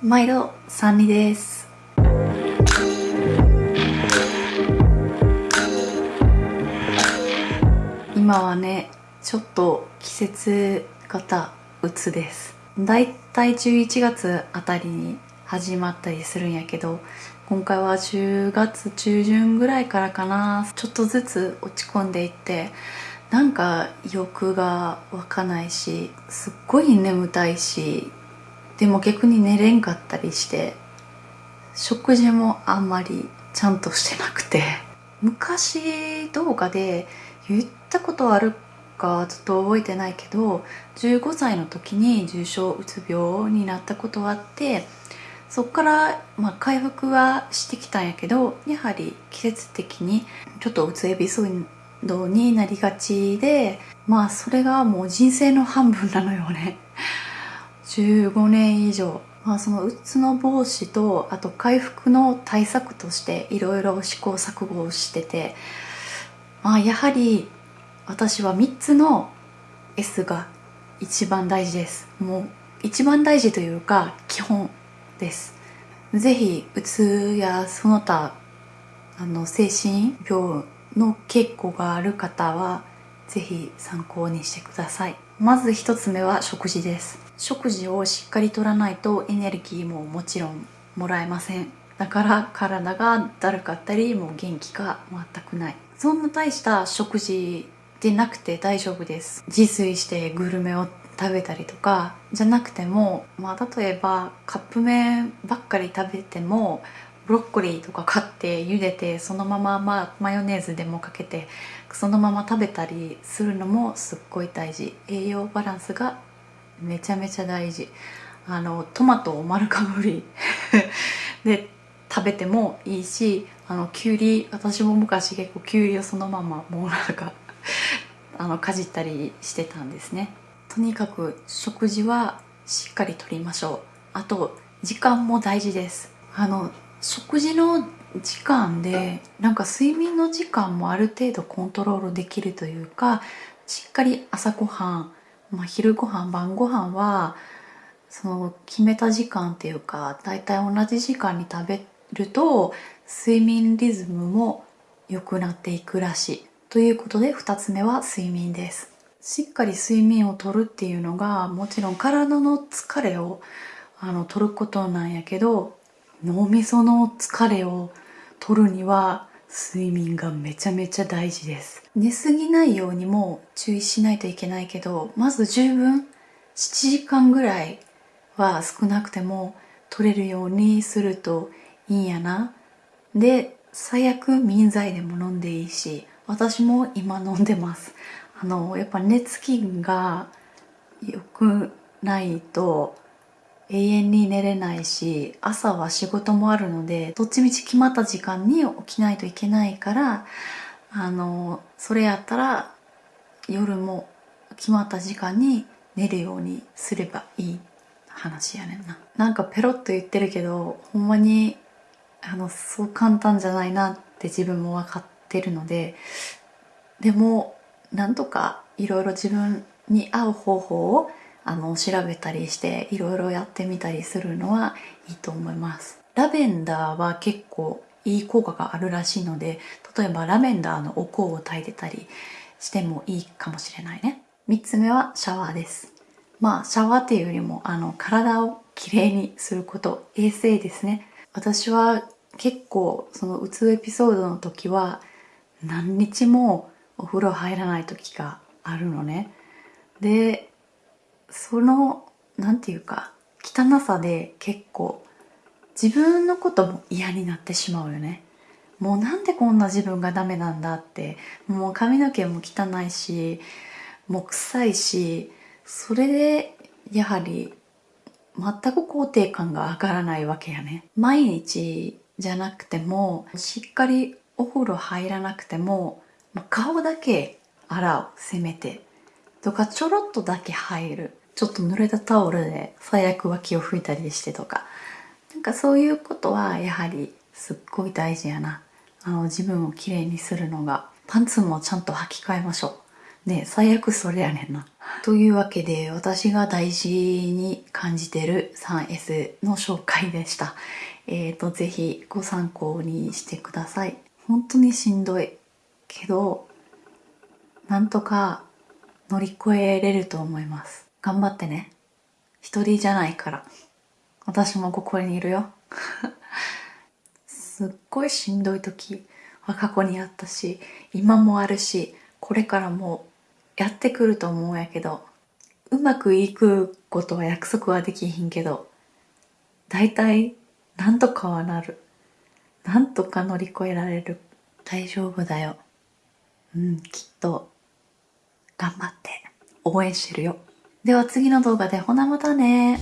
毎度サンリです。今はねちょっと季節型うつです。だいたい11月あたりに始まったりするんやけど今回は10月中旬ぐらいからかな。ちょっとずつ落ち込んでいってなんか欲が湧かないしすっごい眠たいしでも逆に寝れんかったりして食事もあんまりちゃんとしてなくて。昔動画で言ったことあるかちょっと覚えてないけど15歳の時に重症うつ病になったことはあってそっから、まあ、回復はしてきたんやけどやはり季節的にちょっとうつエピソードになりがちでまあそれがもう人生の半分なのよね。15年以上。まあそのうつの防止とあと回復の対策としていろいろ試行錯誤をしてて。まあやはり私は3つの S が一番大事です。もう一番大事というか基本です。ぜひうつやその他あの精神病の傾向がある方はぜひ参考にしてください。まず一つ目は食事です。食事をしっかりとらないとエネルギーももちろんもらえません。だから体がだるかったりもう元気が全くない。そんな大した食事でなくて大丈夫です。自炊してグルメを食べたりとかじゃなくても、まあ、例えばカップ麺ばっかり食べてもブロッコリーとか買って茹でてそのまま、ま、マヨネーズでもかけてそのまま食べたりするのもすっごい大事。栄養バランスがめちゃめちゃ大事。あのトマトを丸かぶり。で食べてもいいしあのきゅうり私も昔結構きゅうりをそのままもうなんか あのかじったりしてたんですね。とにかく食事はしっかりとりましょう。あと時間も大事です。あの食事の時間でなんか睡眠の時間もある程度コントロールできるというかしっかり朝ごはん、まあ、昼ごはん晩ごはんはその決めた時間っていうか大体同じ時間に食べると睡眠リズムも良くなっていくらしい。ということで2つ目は睡眠です。しっかり睡眠をとるっていうのがもちろん体の疲れをあの取ることなんやけど脳みその疲れを取るには睡眠がめちゃめちゃ大事です。寝すぎないようにも注意しないといけないけどまず十分7時間ぐらいは少なくても取れるようにするといいんやな。で最悪眠剤でも飲んでいいし私も今飲んでます。あのやっぱ寝つきが良くないと永遠に寝れないし朝は仕事もあるのでどっちみち決まった時間に起きないといけないからあのそれやったら夜も決まった時間に寝るようにすればいい話やねんな。なんかペロッと言ってるけどほんまにあのそう簡単じゃないなって自分も分かってるのででもなんとかいろいろ自分に合う方法をあの調べたりしていろいろやってみたりするのはいいと思います。ラベンダーは結構いい効果があるらしいので例えばラベンダーのお香を炊いてたりしてもいいかもしれないね。3つ目はシャワーです。まあシャワーっていうよりもあの体をきれいにすること衛生ですね。私は結構そのうつエピソードの時は何日もお風呂入らない時があるのね。でその何て言うか汚さで結構自分のことも嫌になってしまうよね。もうなんでこんな自分がダメなんだってもう髪の毛も汚いしもう臭いしそれでやはり全く肯定感が上がらないわけやね。毎日じゃなくてもしっかりお風呂入らなくても顔だけ洗うせめて。とかちょろっとだけ入る。ちょっと濡れたタオルで最悪脇を拭いたりしてとかなんかそういうことはやはりすっごい大事やなあの自分をきれいにするのがパンツもちゃんと履き替えましょうね最悪それやねんな。というわけで私が大事に感じてる 3S の紹介でした。え、ー、と、ぜひご参考にしてください。本当にしんどい。けど、なんとか乗り越えれると思います。頑張ってね。一人じゃないから。私もここにいるよ。すっごいしんどい時は過去にあったし、今もあるし、これからもやってくると思うんやけど、うまくいくことは約束はできひんけど、大体なんとかはなる。なんとか乗り越えられる。大丈夫だよ。うん、きっと、頑張って応援してるよ。では次の動画でほなまたね。